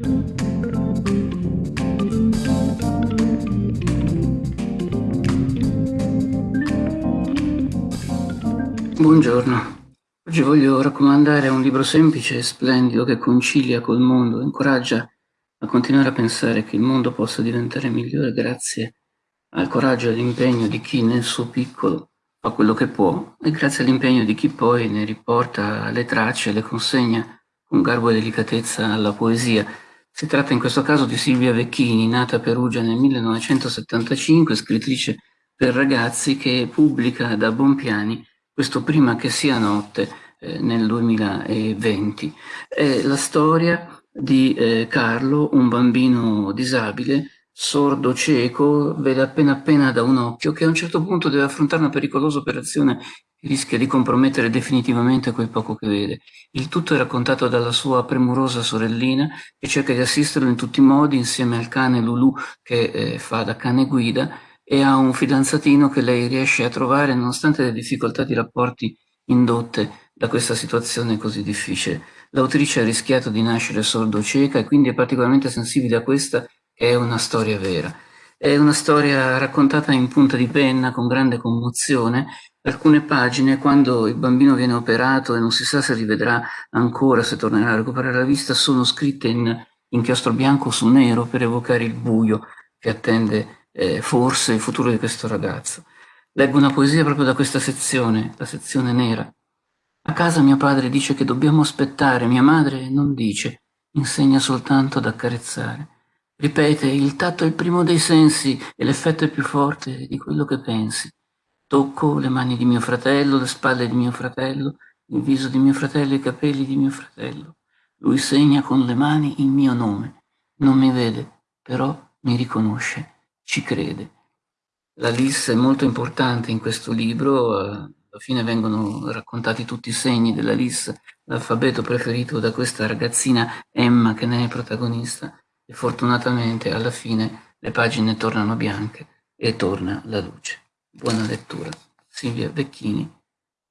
Buongiorno. Oggi voglio raccomandare un libro semplice e splendido che concilia col mondo, incoraggia a continuare a pensare che il mondo possa diventare migliore grazie al coraggio e all'impegno di chi nel suo piccolo fa quello che può e grazie all'impegno di chi poi ne riporta le tracce e le consegna con garbo e delicatezza alla poesia. Si tratta in questo caso di Silvia Vecchini, nata a Perugia nel 1975, scrittrice per ragazzi che pubblica da Bompiani questo prima che sia notte eh, nel 2020. È la storia di eh, Carlo, un bambino disabile, sordo cieco, vede appena appena da un occhio, che a un certo punto deve affrontare una pericolosa operazione che rischia di compromettere definitivamente quel poco che vede. Il tutto è raccontato dalla sua premurosa sorellina, che cerca di assisterlo in tutti i modi, insieme al cane Lulu, che eh, fa da cane guida, e ha un fidanzatino che lei riesce a trovare nonostante le difficoltà di rapporti indotte da questa situazione così difficile. L'autrice ha rischiato di nascere sordo-cieca e quindi è particolarmente sensibile a questa è una storia vera. È una storia raccontata in punta di penna, con grande commozione. Alcune pagine, quando il bambino viene operato e non si sa se rivedrà ancora, se tornerà a recuperare la vista, sono scritte in inchiostro bianco su nero per evocare il buio che attende eh, forse il futuro di questo ragazzo. Leggo una poesia proprio da questa sezione, la sezione nera. A casa mio padre dice che dobbiamo aspettare, mia madre non dice, insegna soltanto ad accarezzare. Ripete, il tatto è il primo dei sensi e l'effetto è più forte di quello che pensi. Tocco le mani di mio fratello, le spalle di mio fratello, il viso di mio fratello, i capelli di mio fratello. Lui segna con le mani il mio nome. Non mi vede, però mi riconosce ci crede. La LIS è molto importante in questo libro, alla fine vengono raccontati tutti i segni della LIS, l'alfabeto preferito da questa ragazzina Emma che ne è protagonista e fortunatamente alla fine le pagine tornano bianche e torna la luce. Buona lettura. Silvia Vecchini,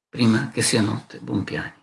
prima che sia notte, buon piani.